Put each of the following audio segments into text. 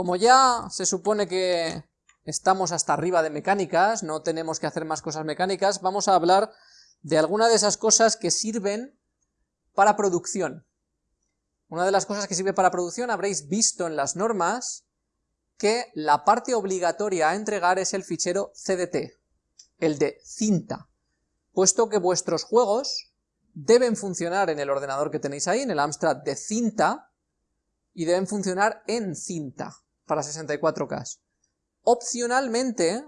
como ya se supone que estamos hasta arriba de mecánicas, no tenemos que hacer más cosas mecánicas, vamos a hablar de alguna de esas cosas que sirven para producción. Una de las cosas que sirve para producción habréis visto en las normas que la parte obligatoria a entregar es el fichero CDT, el de cinta, puesto que vuestros juegos deben funcionar en el ordenador que tenéis ahí, en el Amstrad de cinta, y deben funcionar en cinta para 64K. Opcionalmente,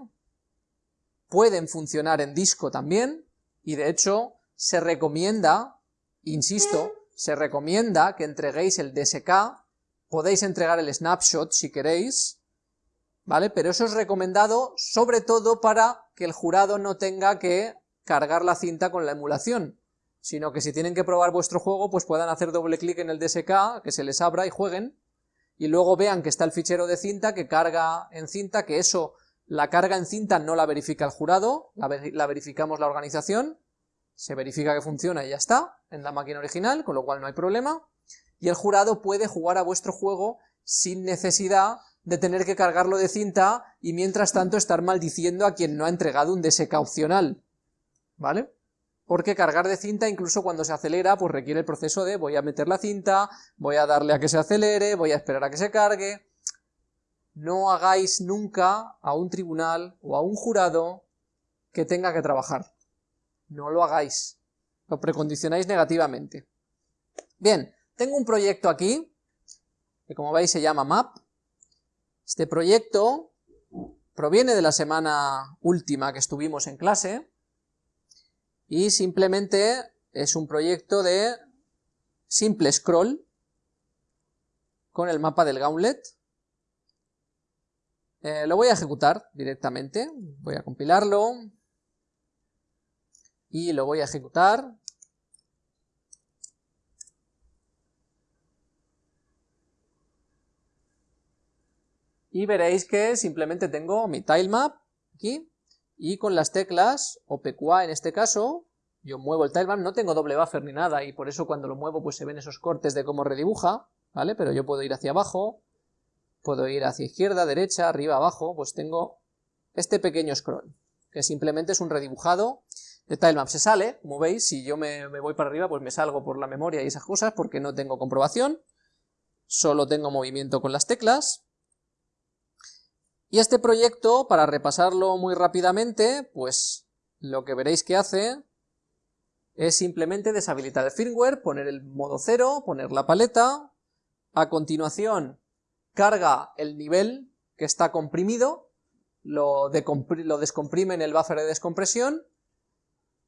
pueden funcionar en disco también, y de hecho se recomienda, insisto, se recomienda que entreguéis el DSK, podéis entregar el snapshot si queréis, ¿vale? Pero eso es recomendado sobre todo para que el jurado no tenga que cargar la cinta con la emulación, sino que si tienen que probar vuestro juego, pues puedan hacer doble clic en el DSK, que se les abra y jueguen, y luego vean que está el fichero de cinta, que carga en cinta, que eso, la carga en cinta no la verifica el jurado, la, verificamos la organización, se verifica que funciona y ya está, en la máquina original, con lo cual no hay problema, y el jurado puede jugar a vuestro juego sin necesidad de tener que cargarlo de cinta y mientras tanto estar maldiciendo a quien no ha entregado un DSK opcional, ¿vale? Porque cargar de cinta incluso cuando se acelera pues requiere el proceso de voy a meter la cinta, voy a darle a que se acelere, voy a esperar a que se cargue. No hagáis nunca a un tribunal o a un jurado que tenga que trabajar. No lo hagáis. Lo precondicionáis negativamente. Bien, tengo un proyecto aquí, que como veis se llama MAP. Este proyecto proviene de la semana última que estuvimos en clase, y simplemente es un proyecto de simple scroll con el mapa del gauntlet. Eh, lo voy a ejecutar directamente, voy a compilarlo y lo voy a ejecutar. Y veréis que simplemente tengo mi tilemap aquí, y con las teclas, o PQA en este caso, yo muevo el tilemap, no tengo doble buffer ni nada, y por eso cuando lo muevo pues se ven esos cortes de cómo redibuja, ¿vale? Pero yo puedo ir hacia abajo, puedo ir hacia izquierda, derecha, arriba, abajo, pues tengo este pequeño scroll, que simplemente es un redibujado de tilemap. Se sale, como veis, si yo me, me voy para arriba, pues me salgo por la memoria y esas cosas, porque no tengo comprobación, solo tengo movimiento con las teclas, y este proyecto, para repasarlo muy rápidamente, pues lo que veréis que hace es simplemente deshabilitar el firmware, poner el modo cero, poner la paleta, a continuación carga el nivel que está comprimido, lo, lo descomprime en el buffer de descompresión,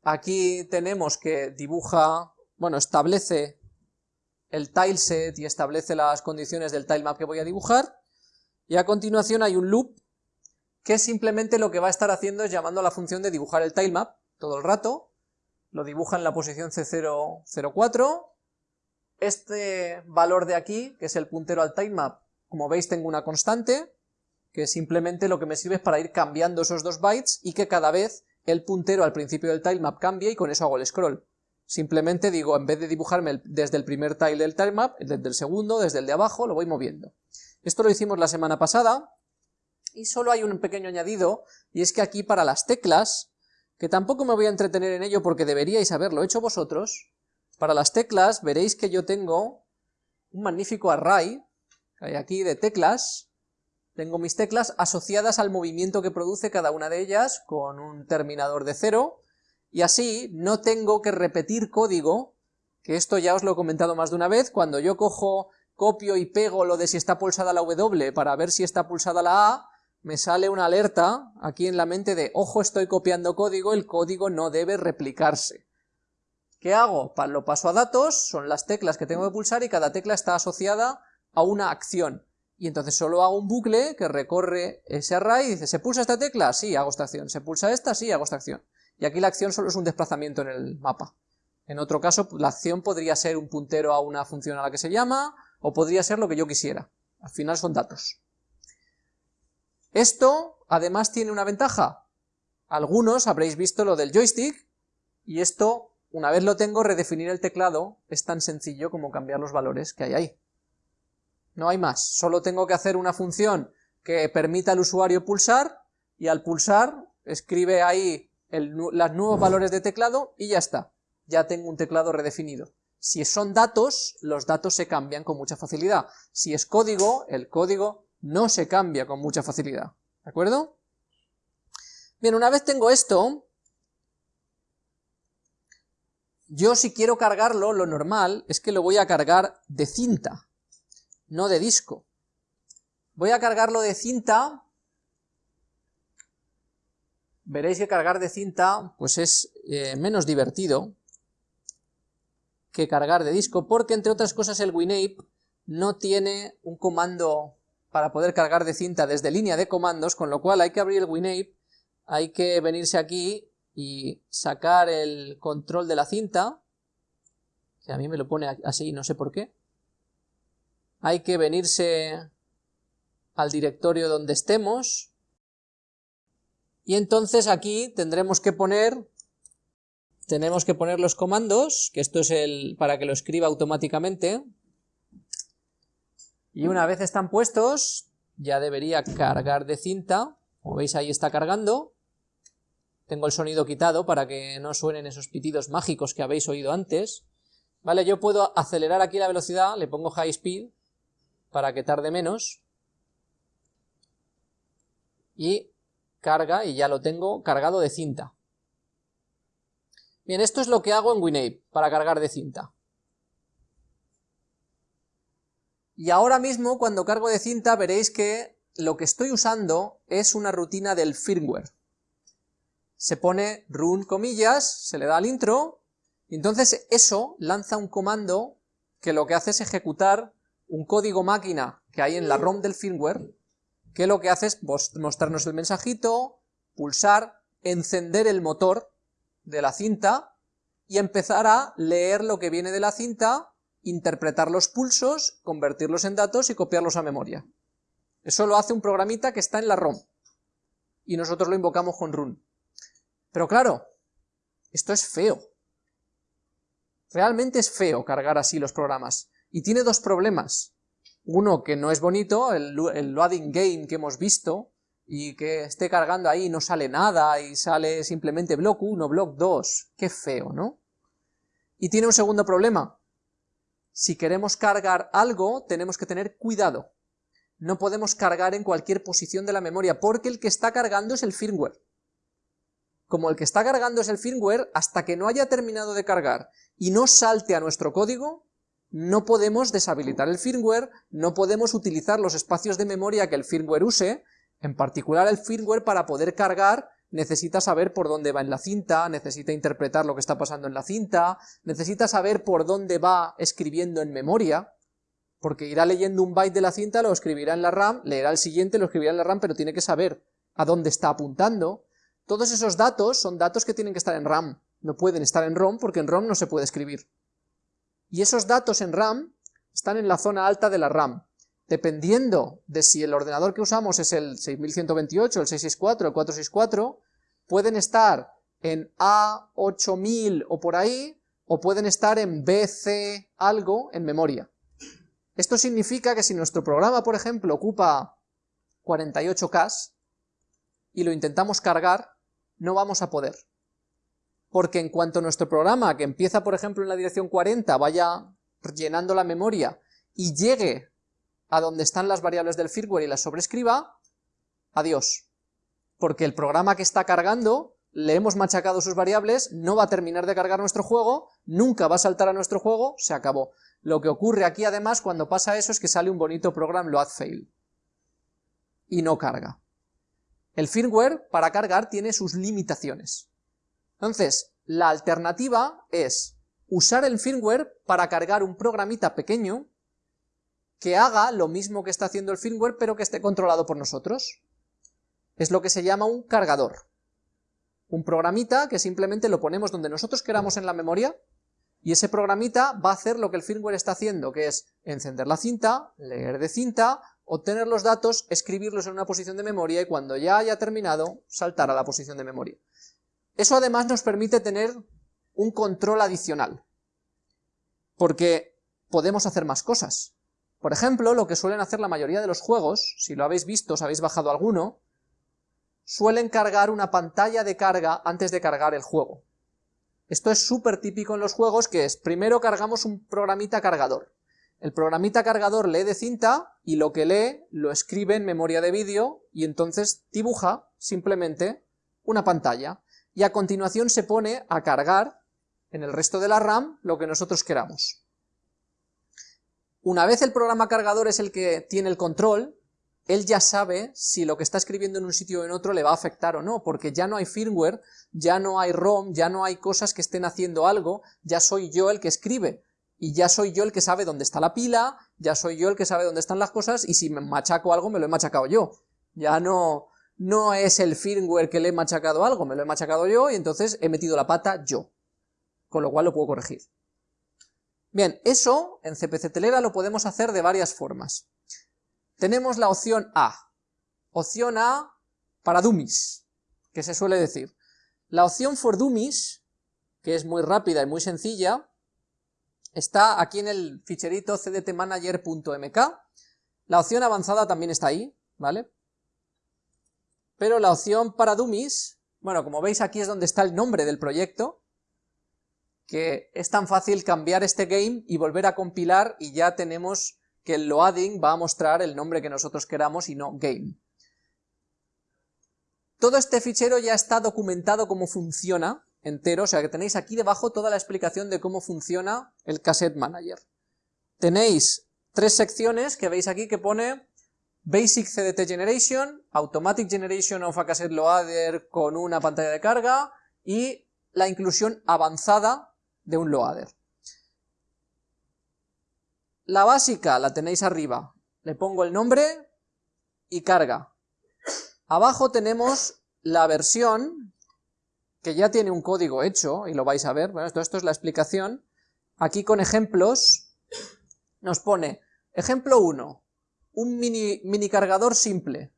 aquí tenemos que dibuja, bueno, establece el tileset y establece las condiciones del tilemap que voy a dibujar, y a continuación hay un loop que simplemente lo que va a estar haciendo es llamando a la función de dibujar el tilemap todo el rato, lo dibuja en la posición C004, este valor de aquí, que es el puntero al tilemap, como veis tengo una constante, que simplemente lo que me sirve es para ir cambiando esos dos bytes y que cada vez el puntero al principio del tilemap cambie y con eso hago el scroll. Simplemente digo, en vez de dibujarme desde el primer tile del tilemap, desde el segundo, desde el de abajo, lo voy moviendo. Esto lo hicimos la semana pasada, y solo hay un pequeño añadido, y es que aquí para las teclas, que tampoco me voy a entretener en ello porque deberíais haberlo hecho vosotros, para las teclas veréis que yo tengo un magnífico array, que hay aquí de teclas, tengo mis teclas asociadas al movimiento que produce cada una de ellas con un terminador de cero, y así no tengo que repetir código, que esto ya os lo he comentado más de una vez, cuando yo cojo copio y pego lo de si está pulsada la W para ver si está pulsada la A, me sale una alerta aquí en la mente de, ojo, estoy copiando código, el código no debe replicarse. ¿Qué hago? Lo paso a datos, son las teclas que tengo que pulsar y cada tecla está asociada a una acción. Y entonces solo hago un bucle que recorre ese array y dice, ¿se pulsa esta tecla? Sí, hago esta acción. ¿Se pulsa esta? Sí, hago esta acción. Y aquí la acción solo es un desplazamiento en el mapa. En otro caso, la acción podría ser un puntero a una función a la que se llama, o podría ser lo que yo quisiera. Al final son datos. Esto, además, tiene una ventaja. Algunos habréis visto lo del joystick, y esto, una vez lo tengo, redefinir el teclado es tan sencillo como cambiar los valores que hay ahí. no hay más, solo tengo que hacer una función que permita al usuario pulsar, y al pulsar escribe ahí los nuevos valores de teclado y ya está, ya tengo un teclado redefinido. Si son datos, los datos se cambian con mucha facilidad. Si es código, el código no se cambia con mucha facilidad. ¿De acuerdo? Bien, una vez tengo esto, yo si quiero cargarlo, lo normal es que lo voy a cargar de cinta, no de disco. Voy a cargarlo de cinta, veréis que cargar de cinta pues es eh, menos divertido que cargar de disco, porque entre otras cosas el WinApe no tiene un comando para poder cargar de cinta desde línea de comandos, con lo cual hay que abrir el WinApe, hay que venirse aquí y sacar el control de la cinta, que a mí me lo pone así, no sé por qué. Hay que venirse al directorio donde estemos, y entonces aquí tendremos que poner, tenemos que poner los comandos, que esto es el para que lo escriba automáticamente, y una vez están puestos, ya debería cargar de cinta, como veis ahí está cargando, tengo el sonido quitado para que no suenen esos pitidos mágicos que habéis oído antes, vale, yo puedo acelerar aquí la velocidad, le pongo high speed, para que tarde menos, y carga, y ya lo tengo cargado de cinta. Bien, esto es lo que hago en WinApe, para cargar de cinta. Y ahora mismo, cuando cargo de cinta, veréis que lo que estoy usando es una rutina del firmware. Se pone run comillas, se le da al intro, y entonces eso lanza un comando que lo que hace es ejecutar un código máquina que hay en la ROM del firmware, que lo que hace es mostrarnos el mensajito, pulsar, encender el motor de la cinta y empezar a leer lo que viene de la cinta interpretar los pulsos, convertirlos en datos y copiarlos a memoria. Eso lo hace un programita que está en la ROM, y nosotros lo invocamos con run. Pero claro, esto es feo. Realmente es feo cargar así los programas, y tiene dos problemas. Uno que no es bonito, el, loading game que hemos visto, y que esté cargando ahí y no sale nada, y sale simplemente block 1, block 2, qué feo, ¿no? Y tiene un segundo problema, si queremos cargar algo, tenemos que tener cuidado. No podemos cargar en cualquier posición de la memoria, porque el que está cargando es el firmware. Como el que está cargando es el firmware, hasta que no haya terminado de cargar y no salte a nuestro código, no podemos deshabilitar el firmware, no podemos utilizar los espacios de memoria que el firmware use, en particular el firmware para poder cargar necesita saber por dónde va en la cinta, necesita interpretar lo que está pasando en la cinta, necesita saber por dónde va escribiendo en memoria, porque irá leyendo un byte de la cinta, lo escribirá en la RAM, leerá el siguiente, lo escribirá en la RAM, pero tiene que saber a dónde está apuntando. Todos esos datos son datos que tienen que estar en RAM, no pueden estar en ROM porque en ROM no se puede escribir. Y esos datos en RAM están en la zona alta de la RAM. Dependiendo de si el ordenador que usamos es el 6128, el 664, el 464, pueden estar en A8000 o por ahí, o pueden estar en BC algo en memoria. Esto significa que si nuestro programa, por ejemplo, ocupa 48K y lo intentamos cargar, no vamos a poder. Porque en cuanto nuestro programa, que empieza por ejemplo en la dirección 40, vaya llenando la memoria y llegue a donde están las variables del firmware y las sobrescriba, adiós porque el programa que está cargando, le hemos machacado sus variables, no va a terminar de cargar nuestro juego, nunca va a saltar a nuestro juego, se acabó. Lo que ocurre aquí además cuando pasa eso es que sale un bonito programa load fail y no carga. El firmware para cargar tiene sus limitaciones. Entonces, la alternativa es usar el firmware para cargar un programita pequeño que haga lo mismo que está haciendo el firmware pero que esté controlado por nosotros es lo que se llama un cargador. Un programita que simplemente lo ponemos donde nosotros queramos en la memoria, y ese programita va a hacer lo que el firmware está haciendo, que es encender la cinta, leer de cinta, obtener los datos, escribirlos en una posición de memoria y cuando ya haya terminado, saltar a la posición de memoria. Eso además nos permite tener un control adicional, porque podemos hacer más cosas. Por ejemplo, lo que suelen hacer la mayoría de los juegos, si lo habéis visto, os habéis bajado alguno, suelen cargar una pantalla de carga antes de cargar el juego. Esto es súper típico en los juegos, que es, primero cargamos un programita cargador. El programita cargador lee de cinta, y lo que lee lo escribe en memoria de vídeo, y entonces dibuja, simplemente, una pantalla. Y a continuación se pone a cargar, en el resto de la RAM, lo que nosotros queramos. Una vez el programa cargador es el que tiene el control, él ya sabe si lo que está escribiendo en un sitio o en otro le va a afectar o no, porque ya no hay firmware, ya no hay ROM, ya no hay cosas que estén haciendo algo, ya soy yo el que escribe, y ya soy yo el que sabe dónde está la pila, ya soy yo el que sabe dónde están las cosas, y si me machaco algo me lo he machacado yo. Ya no, no es el firmware que le he machacado algo, me lo he machacado yo, y entonces he metido la pata yo, con lo cual lo puedo corregir. Bien, eso en CPC Telera lo podemos hacer de varias formas. Tenemos la opción A, opción A para dummies, que se suele decir. La opción for dummies, que es muy rápida y muy sencilla, está aquí en el ficherito cdtmanager.mk. La opción avanzada también está ahí, ¿vale? Pero la opción para dummies, bueno, como veis aquí es donde está el nombre del proyecto, que es tan fácil cambiar este game y volver a compilar y ya tenemos que el loading va a mostrar el nombre que nosotros queramos y no game. Todo este fichero ya está documentado cómo funciona entero, o sea que tenéis aquí debajo toda la explicación de cómo funciona el Cassette Manager. Tenéis tres secciones que veis aquí que pone Basic CDT Generation, Automatic Generation of a Cassette Loader con una pantalla de carga y la inclusión avanzada de un loader. La básica la tenéis arriba, le pongo el nombre y carga. Abajo tenemos la versión, que ya tiene un código hecho, y lo vais a ver, bueno, esto, esto es la explicación, aquí con ejemplos, nos pone, ejemplo 1, un mini, mini cargador simple,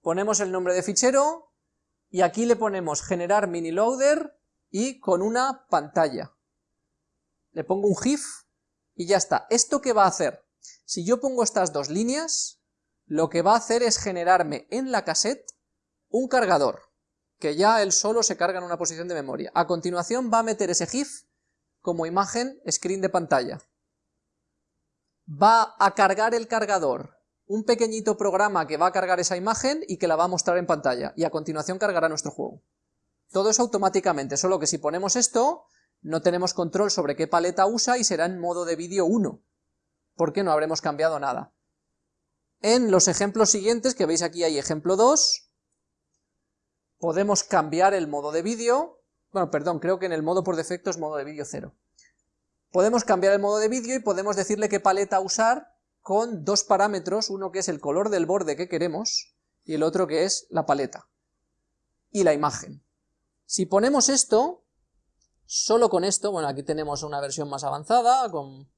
ponemos el nombre de fichero, y aquí le ponemos generar mini loader, y con una pantalla le pongo un GIF y ya está. ¿Esto qué va a hacer? Si yo pongo estas dos líneas, lo que va a hacer es generarme en la cassette un cargador, que ya él solo se carga en una posición de memoria. A continuación va a meter ese GIF como imagen screen de pantalla. Va a cargar el cargador, un pequeñito programa que va a cargar esa imagen y que la va a mostrar en pantalla, y a continuación cargará nuestro juego. Todo eso automáticamente, solo que si ponemos esto, no tenemos control sobre qué paleta usa y será en modo de vídeo 1, porque no habremos cambiado nada. En los ejemplos siguientes, que veis aquí hay ejemplo 2, podemos cambiar el modo de vídeo, bueno, perdón, creo que en el modo por defecto es modo de vídeo 0. Podemos cambiar el modo de vídeo y podemos decirle qué paleta usar con dos parámetros, uno que es el color del borde que queremos y el otro que es la paleta y la imagen. Si ponemos esto, Solo con esto, bueno, aquí tenemos una versión más avanzada, con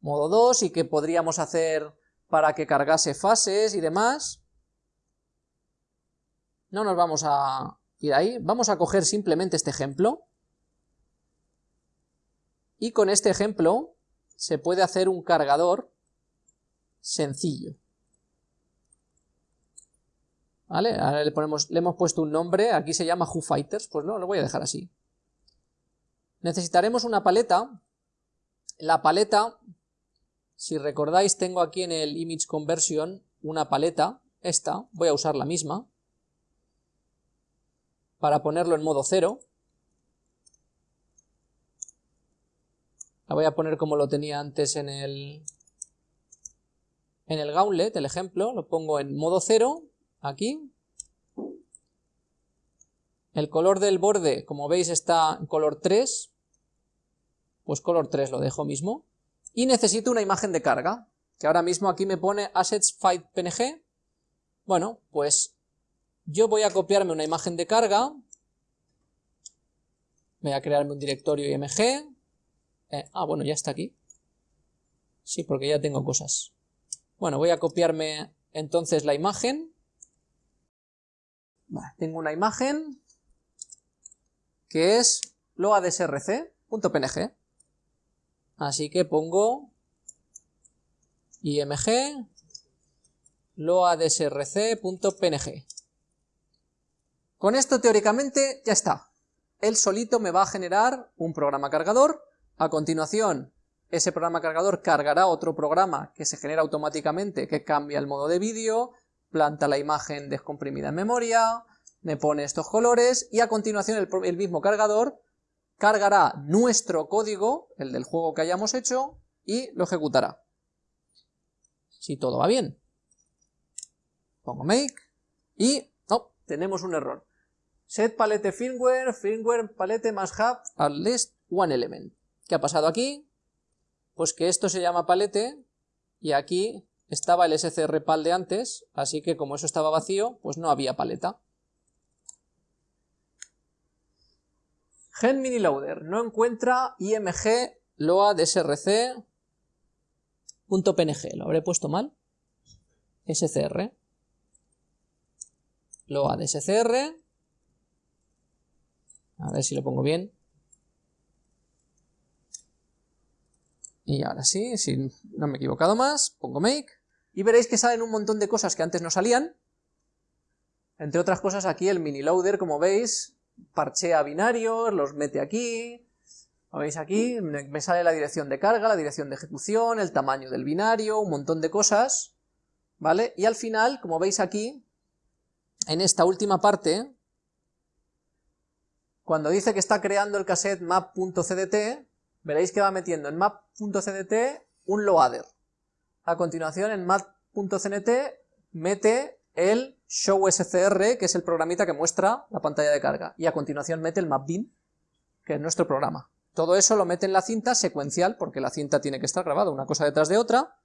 modo 2, y que podríamos hacer para que cargase fases y demás. No nos vamos a ir ahí, vamos a coger simplemente este ejemplo, y con este ejemplo se puede hacer un cargador sencillo. ¿Vale? Ahora le, hemos puesto un nombre, aquí se llama Who Fighters, pues no, lo voy a dejar así. Necesitaremos una paleta. La paleta, si recordáis, tengo aquí en el Image Conversion una paleta, esta, voy a usar la misma, para ponerlo en modo cero. La voy a poner como lo tenía antes en el, en el gauntlet, el ejemplo, lo pongo en modo cero, aquí. El color del borde, como veis, está en color 3, pues color 3 lo dejo mismo, y necesito una imagen de carga, que ahora mismo aquí me pone assets file png, bueno, pues yo voy a copiarme una imagen de carga, voy a crearme un directorio img, eh, ah bueno, ya está aquí, sí, porque ya tengo cosas, bueno, voy a copiarme entonces la imagen, tengo una imagen que es loadsrc.png, Así que pongo img loadsrc.png. Con esto teóricamente ya está. Él solito me va a generar un programa cargador, a continuación ese programa cargador cargará otro programa que se genera automáticamente que cambia el modo de vídeo, planta la imagen descomprimida en memoria, me pone estos colores y a continuación el, el mismo cargador cargará nuestro código, el del juego que hayamos hecho, y lo ejecutará. Si todo va bien. Pongo make y no, tenemos un error. Set palette firmware, firmware palette must have at least one element. ¿Qué ha pasado aquí? Pues que esto se llama palette y aquí estaba el scr pal de antes, así que como eso estaba vacío, pues no había paleta. Gen loader no encuentra img load src .png, lo habré puesto mal, scr, load scr, a ver si lo pongo bien, y ahora sí, si no me he equivocado más, pongo make, y veréis que salen un montón de cosas que antes no salían, entre otras cosas aquí el mini loader, como veis, parchea binarios, los mete aquí, ¿Lo veis aquí? Me sale la dirección de carga, la dirección de ejecución, el tamaño del binario, un montón de cosas, ¿vale? Y al final, como veis aquí, en esta última parte, cuando dice que está creando el cassette map.cdt, veréis que va metiendo en map.cdt un loader. A continuación, en map.cdt mete el showscr, que es el programita que muestra la pantalla de carga, y a continuación mete el mapbin, que es nuestro programa. Todo eso lo mete en la cinta secuencial, porque la cinta tiene que estar grabada una cosa detrás de otra.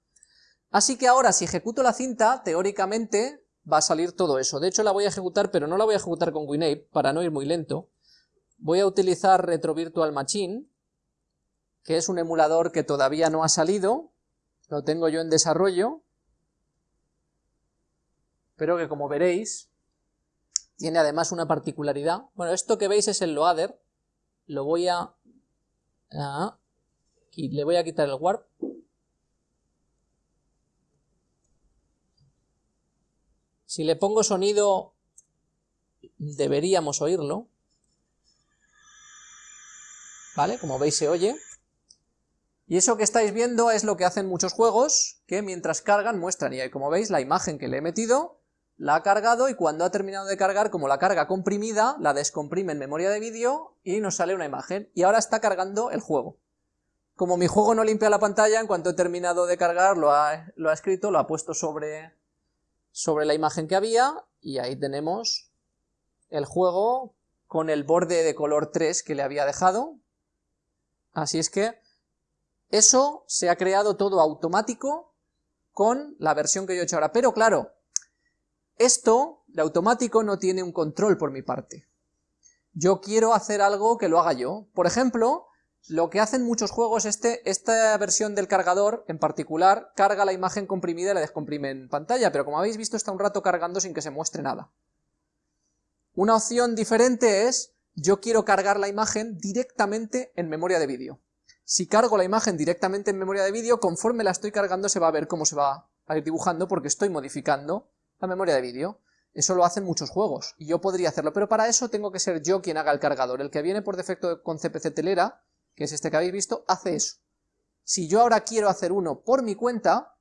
Así que ahora, si ejecuto la cinta, teóricamente va a salir todo eso. De hecho, la voy a ejecutar, pero no la voy a ejecutar con WinApe, para no ir muy lento. Voy a utilizar Retro Virtual Machine, que es un emulador que todavía no ha salido, lo tengo yo en desarrollo, pero que como veréis, tiene además una particularidad. Bueno, esto que veis es el loader, lo voy a le voy a quitar el warp. Si le pongo sonido, deberíamos oírlo. ¿Vale? Como veis se oye. Y eso que estáis viendo es lo que hacen muchos juegos, que mientras cargan muestran, y como veis la imagen que le he metido la ha cargado y cuando ha terminado de cargar, como la carga comprimida, la descomprime en memoria de vídeo y nos sale una imagen. Y ahora está cargando el juego. Como mi juego no limpia la pantalla, en cuanto he terminado de cargar, lo ha, lo ha escrito, lo ha puesto sobre, sobre la imagen que había, y ahí tenemos el juego con el borde de color 3 que le había dejado. Así es que eso se ha creado todo automático con la versión que yo he hecho ahora. Pero claro, esto de automático no tiene un control por mi parte. Yo quiero hacer algo que lo haga yo. Por ejemplo, lo que hacen muchos juegos, este, esta versión del cargador en particular, carga la imagen comprimida y la descomprime en pantalla, pero como habéis visto está un rato cargando sin que se muestre nada. Una opción diferente es, yo quiero cargar la imagen directamente en memoria de vídeo. Si cargo la imagen directamente en memoria de vídeo, conforme la estoy cargando se va a ver cómo se va a ir dibujando porque estoy modificando la memoria de vídeo. Eso lo hacen muchos juegos, y yo podría hacerlo, pero para eso tengo que ser yo quien haga el cargador. El que viene por defecto con CPC Telera, que es este que habéis visto, hace eso. Si yo ahora quiero hacer uno por mi cuenta,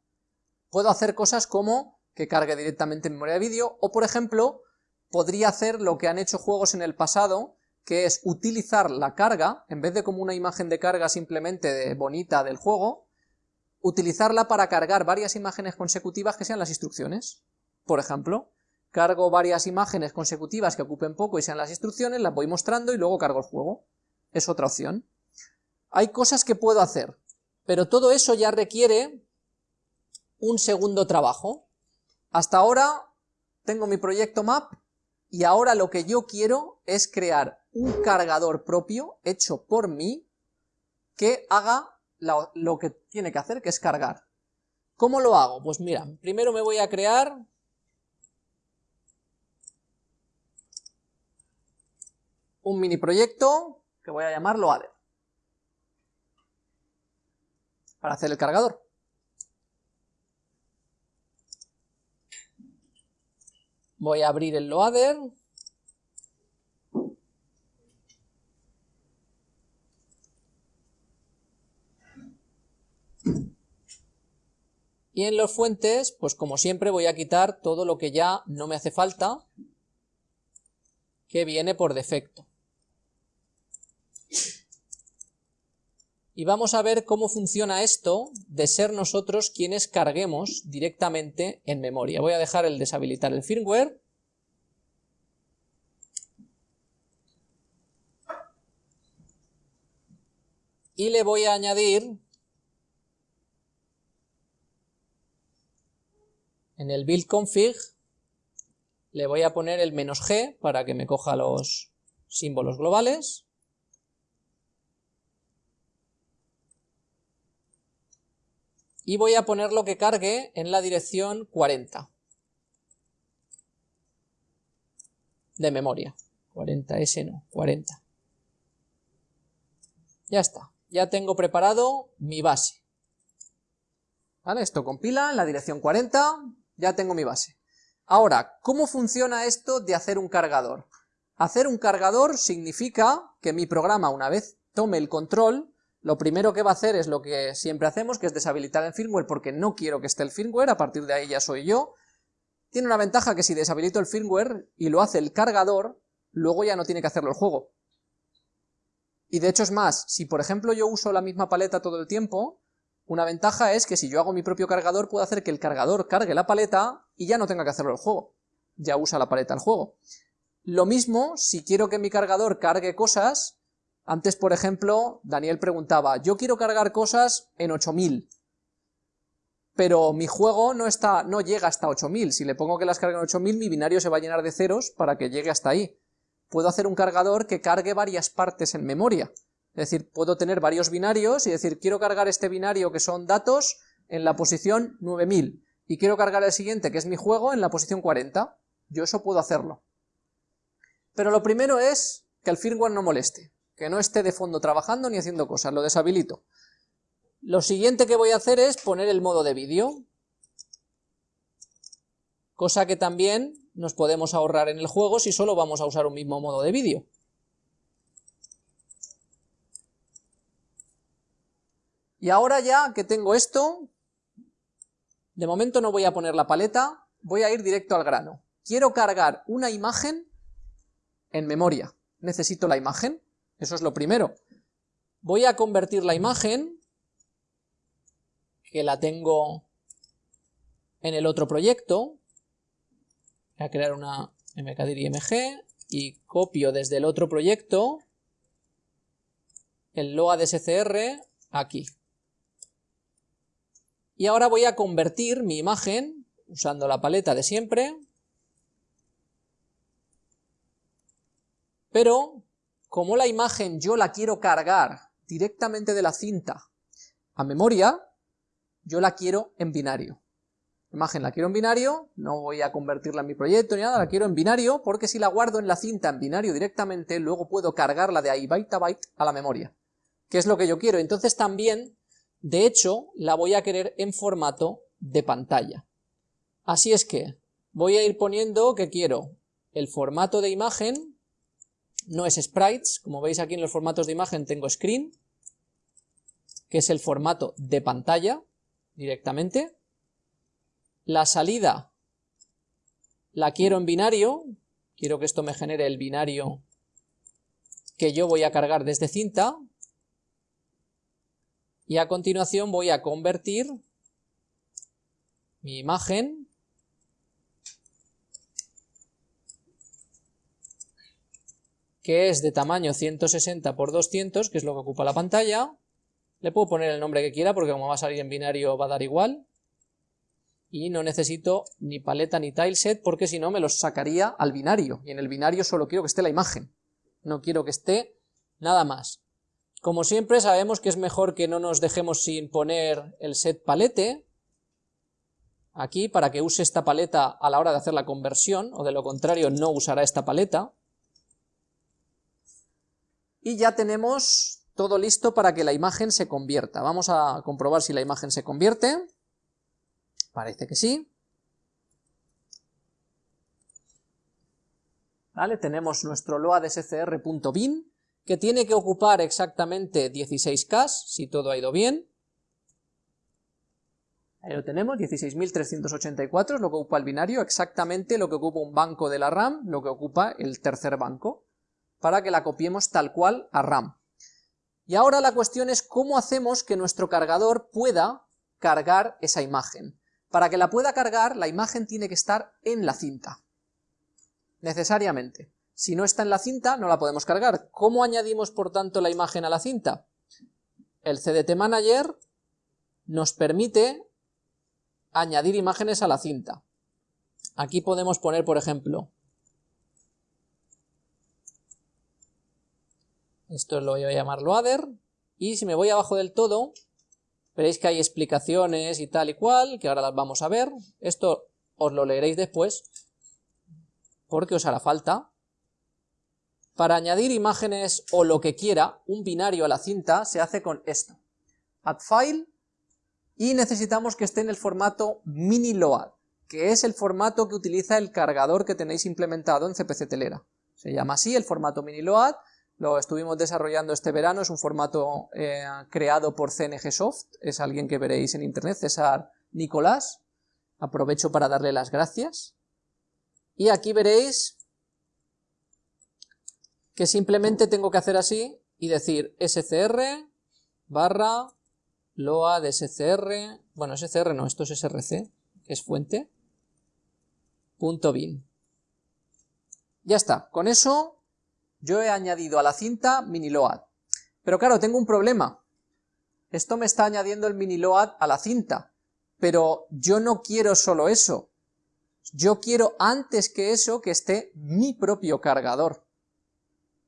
puedo hacer cosas como que cargue directamente en memoria de vídeo, o por ejemplo, podría hacer lo que han hecho juegos en el pasado, que es utilizar la carga, en vez de como una imagen de carga simplemente bonita del juego, utilizarla para cargar varias imágenes consecutivas que sean las instrucciones. Por ejemplo, cargo varias imágenes consecutivas que ocupen poco y sean las instrucciones, las voy mostrando y luego cargo el juego. Es otra opción. Hay cosas que puedo hacer, pero todo eso ya requiere un segundo trabajo. Hasta ahora tengo mi proyecto map y ahora lo que yo quiero es crear un cargador propio hecho por mí que haga lo que tiene que hacer, que es cargar. ¿Cómo lo hago? Pues mira, primero me voy a crear un mini proyecto que voy a llamarlo ADE para hacer el cargador. Voy a abrir el loader. Y en los fuentes, pues como siempre voy a quitar todo lo que ya no me hace falta, que viene por defecto. Y vamos a ver cómo funciona esto de ser nosotros quienes carguemos directamente en memoria. Voy a dejar el deshabilitar el firmware. Y le voy a añadir en el build config le voy a poner el menos "-g", para que me coja los símbolos globales. Y voy a poner lo que cargue en la dirección 40 de memoria. 40S no, 40. Ya está, ya tengo preparado mi base. ¿Vale? Esto compila en la dirección 40, ya tengo mi base. Ahora, ¿cómo funciona esto de hacer un cargador? Hacer un cargador significa que mi programa, una vez tome el control, lo primero que va a hacer es lo que siempre hacemos, que es deshabilitar el firmware porque no quiero que esté el firmware, a partir de ahí ya soy yo. Tiene una ventaja que si deshabilito el firmware y lo hace el cargador, luego ya no tiene que hacerlo el juego. Y de hecho es más, si por ejemplo yo uso la misma paleta todo el tiempo, una ventaja es que si yo hago mi propio cargador, puedo hacer que el cargador cargue la paleta y ya no tenga que hacerlo el juego. Ya usa la paleta el juego. Lo mismo, si quiero que mi cargador cargue cosas, antes por ejemplo, Daniel preguntaba, yo quiero cargar cosas en 8000, pero mi juego no, está, no llega hasta 8000, si le pongo que las cargue en 8000, mi binario se va a llenar de ceros para que llegue hasta ahí. Puedo hacer un cargador que cargue varias partes en memoria, es decir, puedo tener varios binarios y decir, quiero cargar este binario que son datos en la posición 9000 y quiero cargar el siguiente, que es mi juego, en la posición 40. Yo eso puedo hacerlo. Pero lo primero es que el firmware no moleste, que no esté de fondo trabajando ni haciendo cosas, lo deshabilito. Lo siguiente que voy a hacer es poner el modo de vídeo, cosa que también nos podemos ahorrar en el juego si solo vamos a usar un mismo modo de vídeo. Y ahora ya que tengo esto, de momento no voy a poner la paleta, voy a ir directo al grano. Quiero cargar una imagen en memoria. Necesito la imagen, eso es lo primero. Voy a convertir la imagen, que la tengo en el otro proyecto, voy a crear una mkdir img y copio desde el otro proyecto el loa de SCR aquí. Y ahora voy a convertir mi imagen, usando la paleta de siempre, pero como la imagen yo la quiero cargar directamente de la cinta a memoria, yo la quiero en binario. imagen la quiero en binario, no voy a convertirla en mi proyecto ni nada, la quiero en binario, porque si la guardo en la cinta en binario directamente, luego puedo cargarla de ahí byte a byte a la memoria, que es lo que yo quiero. Entonces también de hecho, la voy a querer en formato de pantalla. Así es que voy a ir poniendo que quiero el formato de imagen, no es sprites, como veis aquí en los formatos de imagen tengo screen, que es el formato de pantalla directamente. La salida la quiero en binario, quiero que esto me genere el binario que yo voy a cargar desde cinta, y a continuación voy a convertir mi imagen que es de tamaño 160 x 200, que es lo que ocupa la pantalla. Le puedo poner el nombre que quiera porque como va a salir en binario va a dar igual. Y no necesito ni paleta ni tileset porque si no me los sacaría al binario. Y en el binario solo quiero que esté la imagen. No quiero que esté nada más. Como siempre sabemos que es mejor que no nos dejemos sin poner el set palete, aquí para que use esta paleta a la hora de hacer la conversión, o de lo contrario no usará esta paleta. Y ya tenemos todo listo para que la imagen se convierta. Vamos a comprobar si la imagen se convierte. Parece que sí. ¿vale? Tenemos nuestro loadscr.bin, que tiene que ocupar exactamente 16K, si todo ha ido bien. Ahí lo tenemos, 16.384 es lo que ocupa el binario, exactamente lo que ocupa un banco de la RAM, lo que ocupa el tercer banco, para que la copiemos tal cual a RAM. Y ahora la cuestión es cómo hacemos que nuestro cargador pueda cargar esa imagen. Para que la pueda cargar, la imagen tiene que estar en la cinta. Necesariamente. Si no está en la cinta, no la podemos cargar. ¿Cómo añadimos, por tanto, la imagen a la cinta? El CDT Manager nos permite añadir imágenes a la cinta. Aquí podemos poner, por ejemplo, esto lo voy a llamar loader, y si me voy abajo del todo, veréis que hay explicaciones y tal y cual, que ahora las vamos a ver, esto os lo leeréis después, porque os hará falta. Para añadir imágenes o lo que quiera, un binario a la cinta, se hace con esto. Add file, y necesitamos que esté en el formato mini-load, que es el formato que utiliza el cargador que tenéis implementado en CPC Telera. Se llama así el formato mini-load, lo estuvimos desarrollando este verano, es un formato eh, creado por CNG Soft, es alguien que veréis en internet, César Nicolás, aprovecho para darle las gracias. Y aquí veréis que simplemente tengo que hacer así y decir scr barra loa de scr, bueno scr no, esto es src, que es fuente, punto bin. Ya está, con eso yo he añadido a la cinta miniload. Pero claro, tengo un problema. Esto me está añadiendo el miniload a la cinta, pero yo no quiero solo eso. Yo quiero antes que eso que esté mi propio cargador.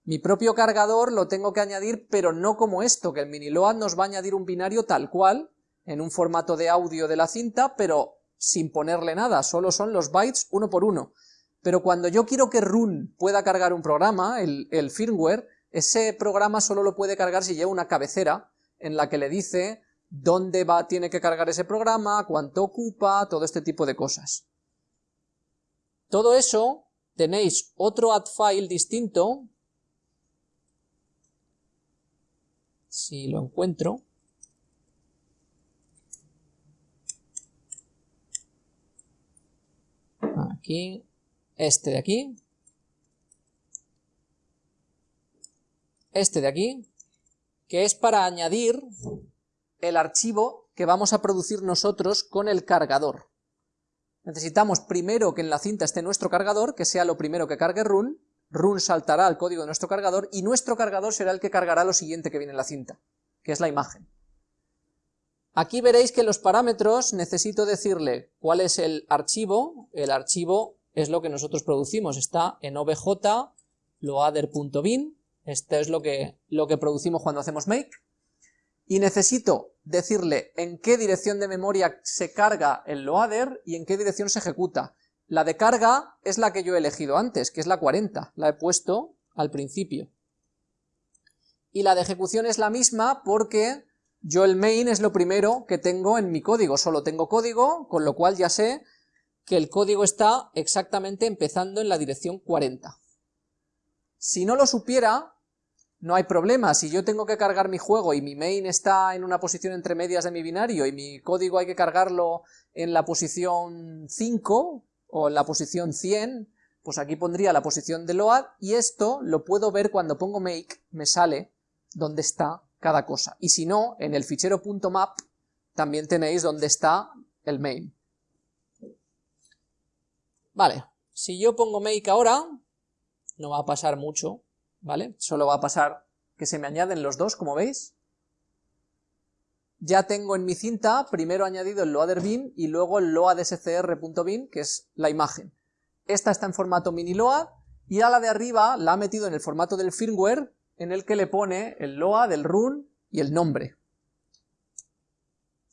Mi propio cargador lo tengo que añadir, pero no como esto, que el miniload nos va a añadir un binario tal cual, en un formato de audio de la cinta, pero sin ponerle nada, solo son los bytes uno por uno. Pero cuando yo quiero que run pueda cargar un programa, el, firmware, ese programa solo lo puede cargar si lleva una cabecera en la que le dice dónde va, tiene que cargar ese programa, cuánto ocupa, todo este tipo de cosas. Todo eso tenéis otro add file distinto si lo encuentro. Aquí, este de aquí. Este de aquí, que es para añadir el archivo que vamos a producir nosotros con el cargador. Necesitamos primero que en la cinta esté nuestro cargador, que sea lo primero que cargue run, run saltará al código de nuestro cargador y nuestro cargador será el que cargará lo siguiente que viene en la cinta, que es la imagen. Aquí veréis que los parámetros necesito decirle cuál es el archivo, el archivo es lo que nosotros producimos, está en obj loader.bin, esto es lo que, lo que producimos cuando hacemos make, y necesito decirle en qué dirección de memoria se carga el loader y en qué dirección se ejecuta. La de carga es la que yo he elegido antes, que es la 40, la he puesto al principio. Y la de ejecución es la misma porque yo el main es lo primero que tengo en mi código, solo tengo código, con lo cual ya sé que el código está exactamente empezando en la dirección 40. Si no lo supiera, no hay problema, si yo tengo que cargar mi juego y mi main está en una posición entre medias de mi binario y mi código hay que cargarlo en la posición 5, o en la posición 100, pues aquí pondría la posición de load, y esto lo puedo ver cuando pongo make, me sale dónde está cada cosa. Y si no, en el fichero .map también tenéis dónde está el main. Vale, si yo pongo make ahora, no va a pasar mucho, ¿vale? Solo va a pasar que se me añaden los dos, como veis, ya tengo en mi cinta primero añadido el loader bin y luego el loadscr.bin, que es la imagen. Esta está en formato mini load y a la de arriba la ha metido en el formato del firmware en el que le pone el load, el run y el nombre.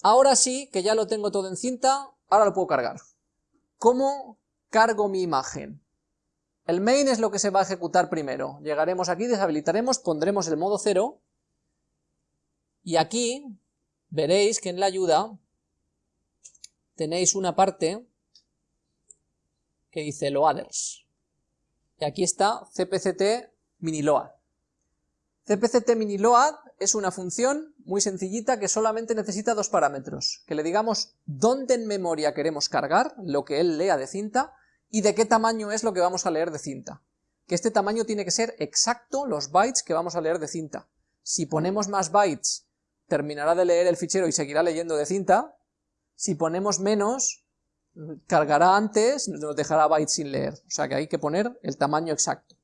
Ahora sí, que ya lo tengo todo en cinta, ahora lo puedo cargar. ¿Cómo cargo mi imagen? El main es lo que se va a ejecutar primero. Llegaremos aquí, deshabilitaremos, pondremos el modo 0 y aquí veréis que en la ayuda tenéis una parte que dice loaders. y aquí está cpct miniload. cpct miniload es una función muy sencillita que solamente necesita dos parámetros, que le digamos dónde en memoria queremos cargar lo que él lea de cinta y de qué tamaño es lo que vamos a leer de cinta. Que este tamaño tiene que ser exacto los bytes que vamos a leer de cinta. Si ponemos más bytes, terminará de leer el fichero y seguirá leyendo de cinta. Si ponemos menos, cargará antes, nos dejará bytes sin leer. O sea que hay que poner el tamaño exacto.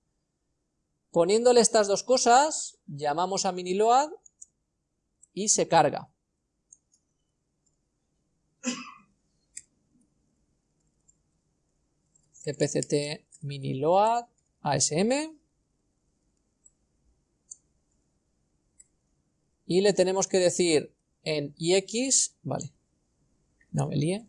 Poniéndole estas dos cosas, llamamos a miniload y se carga. Cpct miniload asm y le tenemos que decir en ix, vale, no me líe,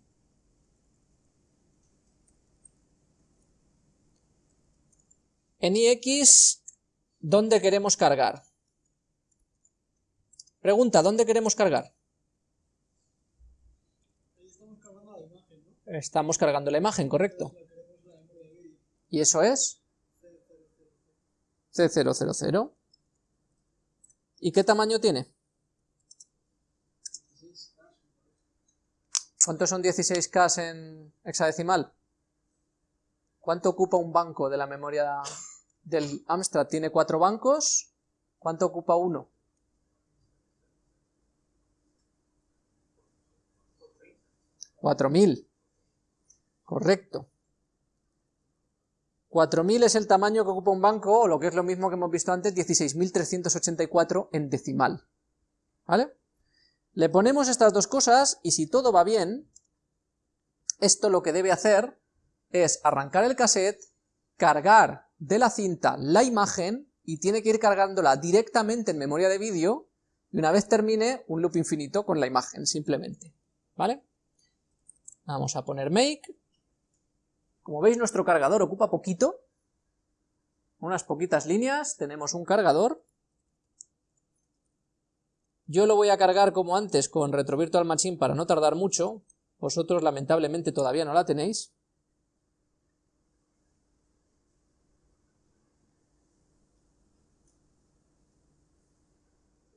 en ix, ¿dónde queremos cargar? Pregunta, ¿dónde queremos cargar? Estamos cargando la imagen, correcto. ¿Y eso es? C000. ¿Y qué tamaño tiene? ¿Cuántos son 16K en hexadecimal? ¿Cuánto ocupa un banco de la memoria del Amstrad? Tiene cuatro bancos. ¿Cuánto ocupa uno? 4000. Correcto. 4000 es el tamaño que ocupa un banco, o lo que es lo mismo que hemos visto antes, 16.384 en decimal. ¿Vale? Le ponemos estas dos cosas, y si todo va bien, esto lo que debe hacer es arrancar el cassette, cargar de la cinta la imagen, y tiene que ir cargándola directamente en memoria de vídeo, y una vez termine, un loop infinito con la imagen, simplemente. ¿Vale? Vamos a poner make, como veis nuestro cargador ocupa poquito, unas poquitas líneas, tenemos un cargador. Yo lo voy a cargar como antes con Retro Virtual Machine para no tardar mucho, vosotros lamentablemente todavía no la tenéis.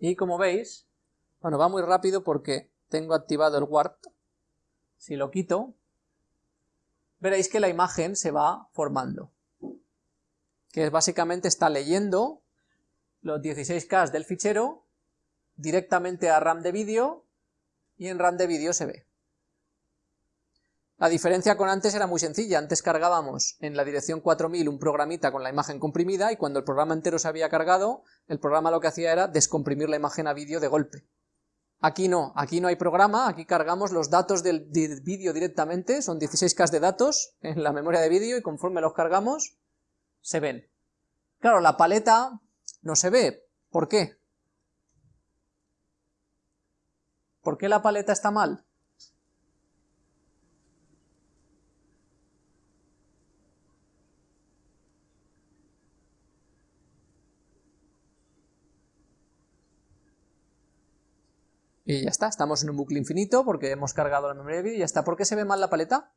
Y como veis, bueno, va muy rápido porque tengo activado el Warp. Si lo quito, veréis que la imagen se va formando, que básicamente está leyendo los 16K del fichero directamente a RAM de vídeo y en RAM de vídeo se ve. La diferencia con antes era muy sencilla, antes cargábamos en la dirección 4000 un programita con la imagen comprimida y cuando el programa entero se había cargado, el programa lo que hacía era descomprimir la imagen a vídeo de golpe. Aquí no, aquí no hay programa, aquí cargamos los datos del, vídeo directamente, son 16K de datos en la memoria de vídeo y conforme los cargamos, se ven. Claro, la paleta no se ve, ¿por qué? ¿Por qué la paleta está mal? Y ya está, estamos en un bucle infinito porque hemos cargado la memoria de vídeo y ya está. ¿Por qué se ve mal la paleta?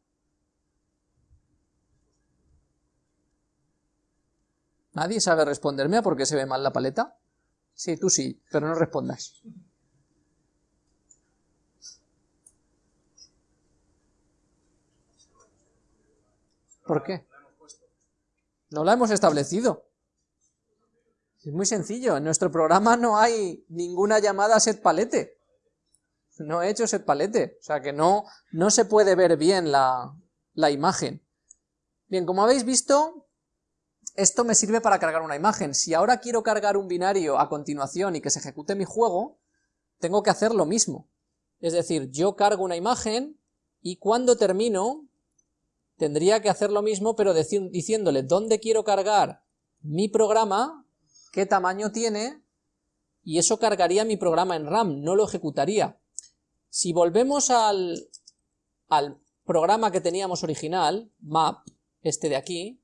¿Nadie sabe responderme a por qué se ve mal la paleta? Sí, tú sí, pero no respondas. ¿Por qué? No la hemos establecido. Es muy sencillo, en nuestro programa no hay ninguna llamada set palete no he hecho ese palete, o sea que no, no se puede ver bien la, la imagen. Bien, como habéis visto, esto me sirve para cargar una imagen. Si ahora quiero cargar un binario a continuación y que se ejecute mi juego, tengo que hacer lo mismo. Es decir, yo cargo una imagen y cuando termino tendría que hacer lo mismo pero diciéndole dónde quiero cargar mi programa, qué tamaño tiene y eso cargaría mi programa en RAM, no lo ejecutaría. Si volvemos al, al programa que teníamos original, map, este de aquí,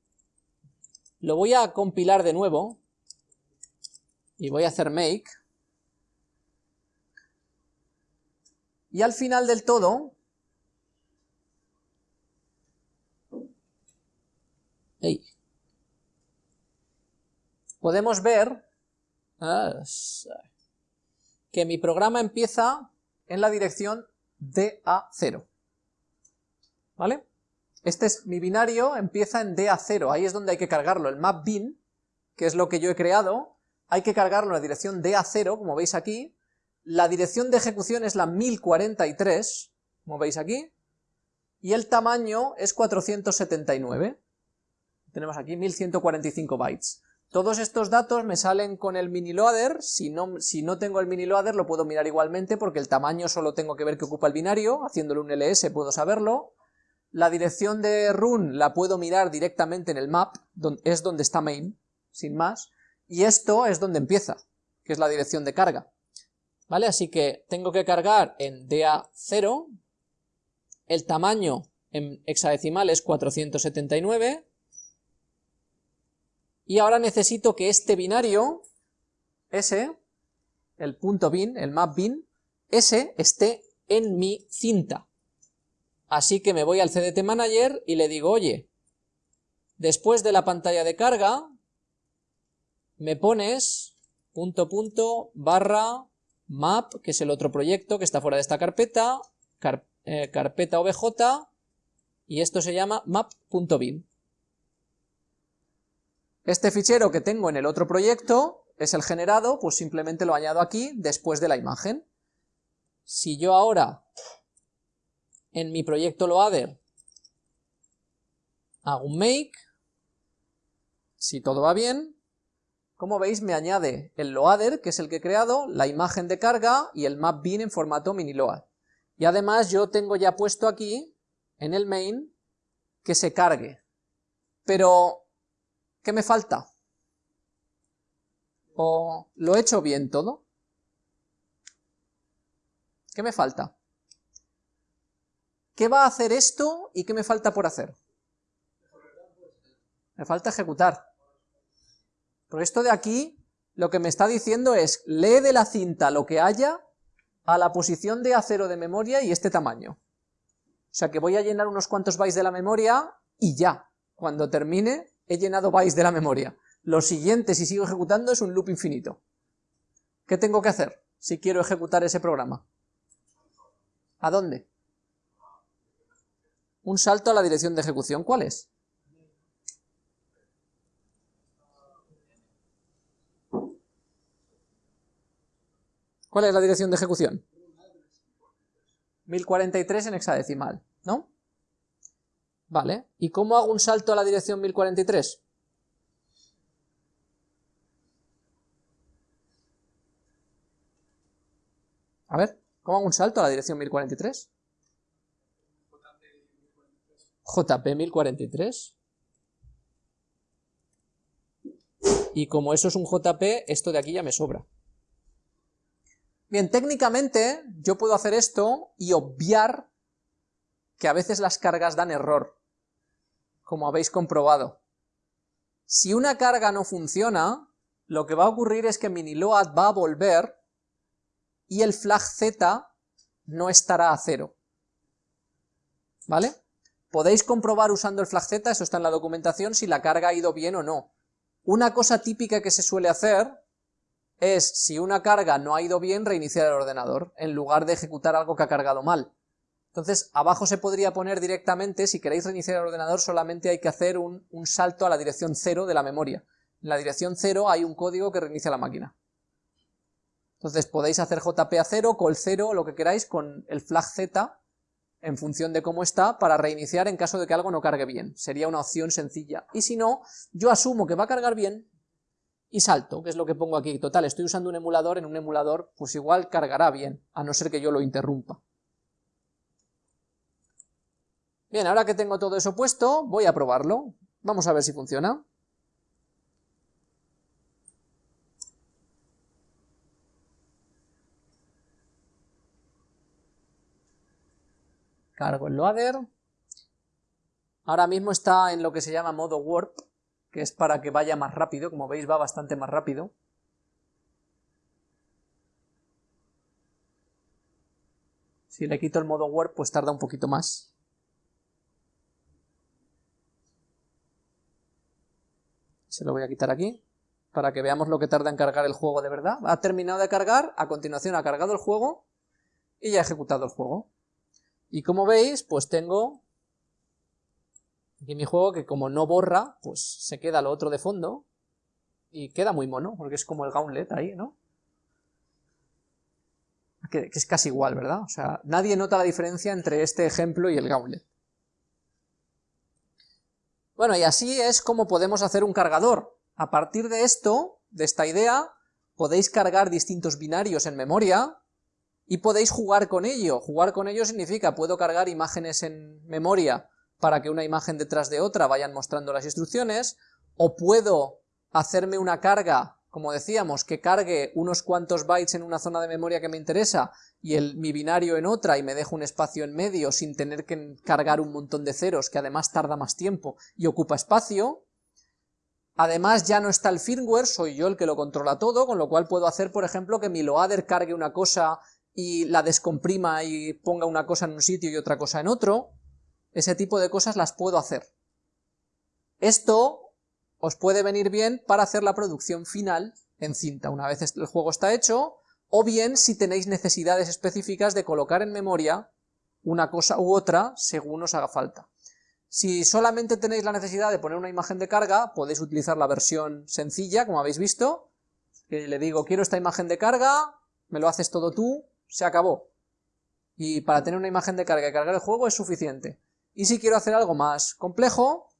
lo voy a compilar de nuevo y voy a hacer make. Y al final del todo podemos ver ah, que mi programa empieza en la dirección DA0. ¿Vale? Este es mi binario, empieza en DA0, ahí es donde hay que cargarlo. El map bin, que es lo que yo he creado, hay que cargarlo en la dirección DA0, como veis aquí. La dirección de ejecución es la 1043, como veis aquí, y el tamaño es 479. Tenemos aquí 1145 bytes. Todos estos datos me salen con el miniloader, si no, si no tengo el miniloader lo puedo mirar igualmente porque el tamaño solo tengo que ver que ocupa el binario, haciéndole un ls puedo saberlo. La dirección de run la puedo mirar directamente en el map, es donde está main, sin más, y esto es donde empieza, que es la dirección de carga. ¿Vale? Así que tengo que cargar en DA0, el tamaño en hexadecimal es 479, y ahora necesito que este binario, ese, el punto bin, el map bin, ese esté en mi cinta. Así que me voy al CDT Manager y le digo, oye, después de la pantalla de carga, me pones punto punto barra map, que es el otro proyecto que está fuera de esta carpeta, eh, carpeta obj, y esto se llama map.bin. Este fichero que tengo en el otro proyecto es el generado, pues simplemente lo añado aquí después de la imagen. Si yo ahora en mi proyecto loader hago un make, si todo va bien, como veis me añade el loader, que es el que he creado, la imagen de carga y el map bin en formato miniload. Y además yo tengo ya puesto aquí, en el main, que se cargue. Pero ¿Qué me falta? ¿O lo he hecho bien todo? ¿Qué me falta? ¿Qué va a hacer esto y qué me falta por hacer? Me falta ejecutar. Porque esto de aquí lo que me está diciendo es, lee de la cinta lo que haya a la posición de A0 de memoria y este tamaño. O sea que voy a llenar unos cuantos bytes de la memoria y ya. Cuando termine, he llenado bytes de la memoria. Lo siguiente, si sigo ejecutando, es un loop infinito. ¿Qué tengo que hacer si quiero ejecutar ese programa? ¿A dónde? Un salto a la dirección de ejecución. ¿Cuál es? ¿Cuál es la dirección de ejecución? 1043 en hexadecimal, ¿no? Vale, ¿y cómo hago un salto a la dirección 1043? A ver, ¿cómo hago un salto a la dirección 1043? JP 1043. Y como eso es un JP, esto de aquí ya me sobra. Bien, técnicamente yo puedo hacer esto y obviar que a veces las cargas dan error como habéis comprobado. Si una carga no funciona, lo que va a ocurrir es que miniload va a volver y el flag z no estará a cero. ¿Vale? Podéis comprobar usando el flag z, eso está en la documentación, si la carga ha ido bien o no. Una cosa típica que se suele hacer es, si una carga no ha ido bien, reiniciar el ordenador, en lugar de ejecutar algo que ha cargado mal. Entonces, abajo se podría poner directamente, si queréis reiniciar el ordenador, solamente hay que hacer un, salto a la dirección 0 de la memoria. En la dirección 0 hay un código que reinicia la máquina. Entonces podéis hacer JP a 0, call 0, lo que queráis, con el flag Z, en función de cómo está, para reiniciar en caso de que algo no cargue bien. Sería una opción sencilla. Y si no, yo asumo que va a cargar bien, y salto, que es lo que pongo aquí. Total, estoy usando un emulador, en un emulador, pues igual cargará bien, a no ser que yo lo interrumpa. Bien, ahora que tengo todo eso puesto, voy a probarlo. Vamos a ver si funciona. Cargo el loader. Ahora mismo está en lo que se llama modo warp, que es para que vaya más rápido, como veis va bastante más rápido. Si le quito el modo warp, pues tarda un poquito más. Se lo voy a quitar aquí. para que veamos lo que tarda en cargar el juego de verdad. Ha terminado de cargar, a continuación ha cargado el juego y ya ha ejecutado el juego. Y como veis, pues tengo aquí mi juego que como no borra, pues se queda lo otro de fondo y queda muy mono, porque es como el gauntlet ahí, ¿no? Que, que es casi igual, ¿verdad? O sea, nadie nota la diferencia entre este ejemplo y el gauntlet. Bueno, y así es como podemos hacer un cargador. A partir de esto, de esta idea, podéis cargar distintos binarios en memoria y podéis jugar con ello. Jugar con ello significa, puedo cargar imágenes en memoria para que una imagen detrás de otra vayan mostrando las instrucciones, o puedo hacerme una carga como decíamos, que cargue unos cuantos bytes en una zona de memoria que me interesa y el, mi binario en otra y me dejo un espacio en medio sin tener que cargar un montón de ceros, que además tarda más tiempo y ocupa espacio. Además ya no está el firmware, soy yo el que lo controla todo, con lo cual puedo hacer, por ejemplo, que mi loader cargue una cosa y la descomprima y ponga una cosa en un sitio y otra cosa en otro. Ese tipo de cosas las puedo hacer. Esto os puede venir bien para hacer la producción final en cinta, una vez el juego está hecho, o bien si tenéis necesidades específicas de colocar en memoria una cosa u otra según os haga falta. Si solamente tenéis la necesidad de poner una imagen de carga, podéis utilizar la versión sencilla, como habéis visto, que le digo, quiero esta imagen de carga, me lo haces todo tú, se acabó. Y para tener una imagen de carga y cargar el juego es suficiente. Y si quiero hacer algo más complejo,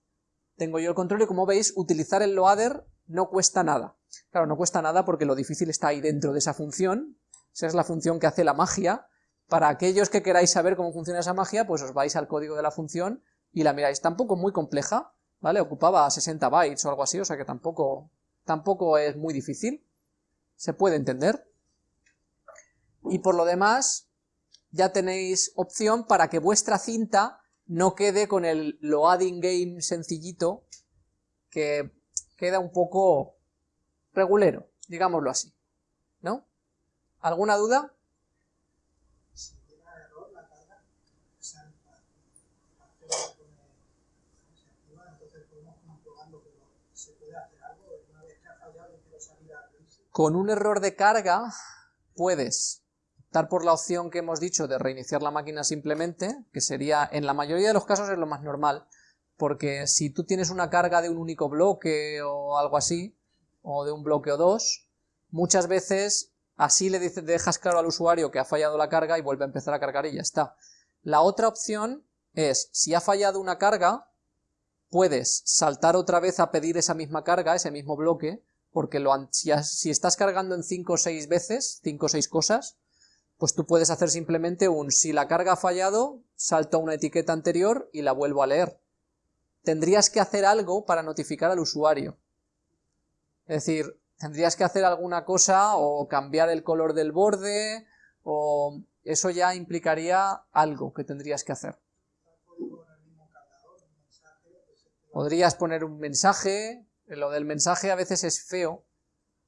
tengo yo el control y como veis, utilizar el loader no cuesta nada. Claro, no cuesta nada porque lo difícil está ahí dentro de esa función, esa es la función que hace la magia. Para aquellos que queráis saber cómo funciona esa magia, pues os vais al código de la función y la miráis. Tampoco muy compleja, ¿vale? Ocupaba 60 bytes o algo así, o sea que tampoco, tampoco es muy difícil. Se puede entender. Y por lo demás, ya tenéis opción para que vuestra cinta no quede con el loading game sencillito, que queda un poco regulero, digámoslo así, ¿no? ¿Alguna duda? Con un error de carga puedes por la opción que hemos dicho de reiniciar la máquina simplemente, que sería, en la mayoría de los casos es lo más normal, porque si tú tienes una carga de un único bloque o algo así, o de un bloque o dos, muchas veces así le dejas claro al usuario que ha fallado la carga y vuelve a empezar a cargar y ya está. La otra opción es, si ha fallado una carga, puedes saltar otra vez a pedir esa misma carga, ese mismo bloque, porque lo, si, si estás cargando en 5 o 6 veces, 5 o 6 cosas, pues tú puedes hacer simplemente un si la carga ha fallado, salto a una etiqueta anterior y la vuelvo a leer. Tendrías que hacer algo para notificar al usuario. Es decir, tendrías que hacer alguna cosa o cambiar el color del borde o eso ya implicaría algo que tendrías que hacer. Podrías poner un mensaje, lo del mensaje a veces es feo,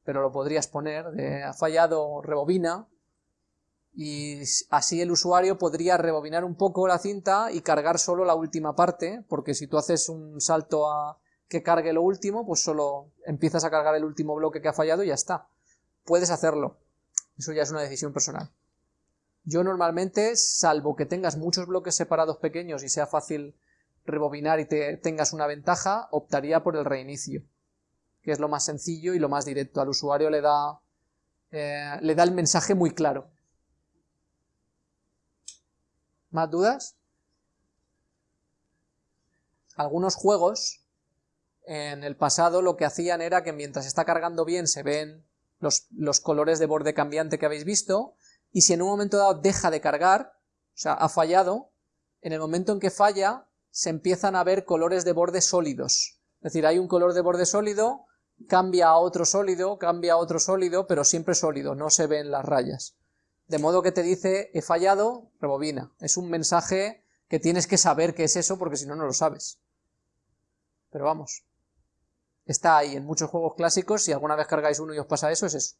pero lo podrías poner, de ha fallado rebobina, y así el usuario podría rebobinar un poco la cinta y cargar solo la última parte, porque si tú haces un salto a que cargue lo último, pues solo empiezas a cargar el último bloque que ha fallado y ya está. Puedes hacerlo, eso ya es una decisión personal. Yo normalmente, salvo que tengas muchos bloques separados pequeños y sea fácil rebobinar y te, tengas una ventaja, optaría por el reinicio, que es lo más sencillo y lo más directo. Al usuario le da, eh, le da el mensaje muy claro. ¿Más dudas? Algunos juegos en el pasado lo que hacían era que mientras está cargando bien se ven los, los, colores de borde cambiante que habéis visto, y si en un momento dado deja de cargar, o sea, ha fallado, en el momento en que falla se empiezan a ver colores de borde sólidos. Es decir, hay un color de borde sólido, cambia a otro sólido, cambia a otro sólido, pero siempre sólido, no se ven las rayas de modo que te dice he fallado, rebobina. Es un mensaje que tienes que saber qué es eso porque si no, no lo sabes. Pero vamos, está ahí en muchos juegos clásicos, si alguna vez cargáis uno y os pasa eso, es eso.